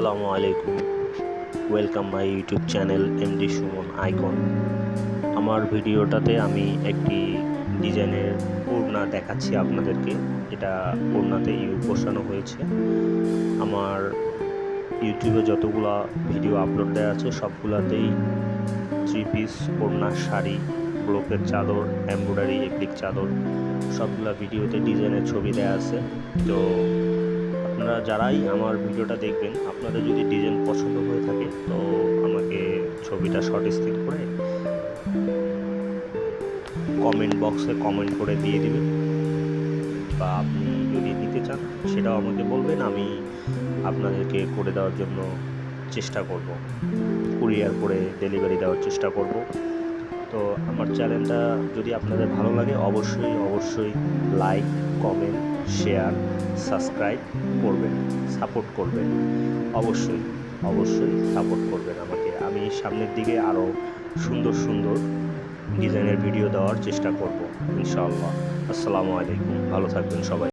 আসসালামু আলাইকুম। Welcome my YouTube channel MD Suman icon আমার ভিডিওটাতে আমি একটি ডিজাইনের ওড়না দেখাচ্ছি আপনাদেরকে। এটা ওড়নাতে ইউ বসানো হয়েছে। আমার ইউটিউবে যতগুলা ভিডিও আপলোড দেওয়া আছে, সবগুলাতেই থ্রি পিস ওড়না, শাড়ি, ব্লকের চাদর এমব্রয়ডারি এপ্লিক চাদর, সবগুলা ভিডিওতে ডিজাইনের ছবি দেওয়া আছে। তো আপনারা যারাই আমার ভিডিওটা দেখবেন, আপনাদের যদি ডিজাইন পছন্দ হয়ে থাকে, তো আমাকে ছবিটা শর্ট স্থির করে কমেন্ট বক্সে কমেন্ট করে দিয়ে দিবেন। বা আপনি যদি নিতে চান, সেটাও আমাকে বলবেন, আমি আপনাদেরকে করে দেওয়ার জন্য চেষ্টা করব। কুরিয়ার করে ডেলিভারি দেওয়ার চেষ্টা করব। তো আমার চ্যানেলটা যদি আপনাদের ভালো লাগে, অবশ্যই অবশ্যই লাইক কমেন্ট শেয়ার সাবস্ক্রাইব করবেন সাপোর্ট করবেন। অবশ্যই অবশ্যই সাপোর্ট করবেন আমাকে। আমি সামনের দিকে আরও সুন্দর সুন্দর ডিজাইনের ভিডিও দেওয়ার চেষ্টা করব, ইনশাআল্লাহ। আসসালামু আলাইকুম। ভালো থাকবেন সবাই।